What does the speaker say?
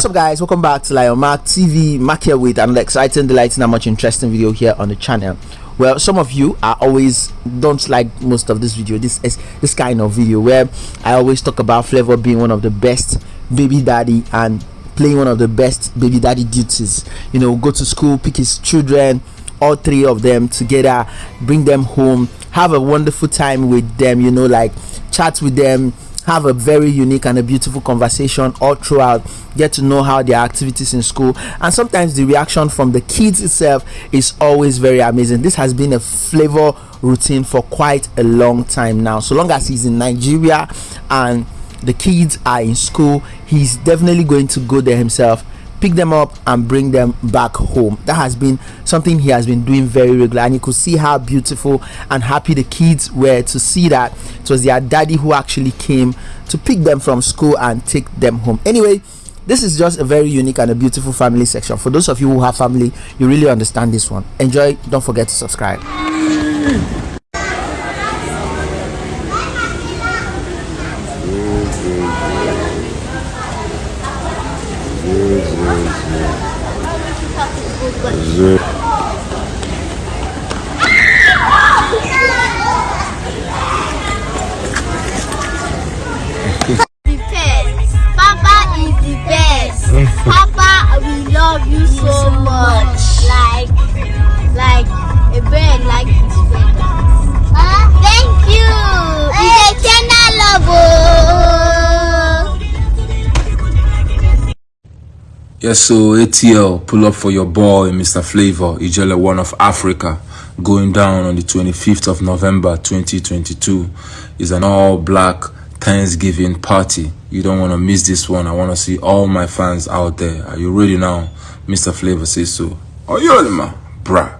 What's up guys, welcome back to Lion Mark TV, Mark here with another exciting, delighting and much interesting video here on the channel. Well, some of you are always don't like most of this video, this is this kind of video where I always talk about Flavour being one of the best baby daddy and playing one of the best baby daddy duties. You know, go to school, pick his children, all three of them together, bring them home, have a wonderful time with them, you know, like chat with them, have a very unique and a beautiful conversation all throughout get to know how their activities in school. And sometimes the reaction from the kids itself is always very amazing. This has been a flavor routine for quite a long time now. So long as he's in nigeria and the kids are in school he's definitely going to go there himself pick them up and bring them back home. That has been something he has been doing very regular and you could see how beautiful and happy the kids were to see that. It was their daddy who actually came to pick them from school and take them home. Anyway this is just a very unique and a beautiful family section. For those of you who have family you really understand this one. Enjoy don't forget to subscribe best. Papa, we love you so much. Like, like a bird like Yes, so ATL, pull up for your boy, Mr. Flavour, Ijele One of Africa, going down on the 25th of November 2022. Is an all black Thanksgiving party. You don't want to miss this one. I want to see all my fans out there. Are you ready now? Mr. Flavour says so. Are you ready, man? Bruh.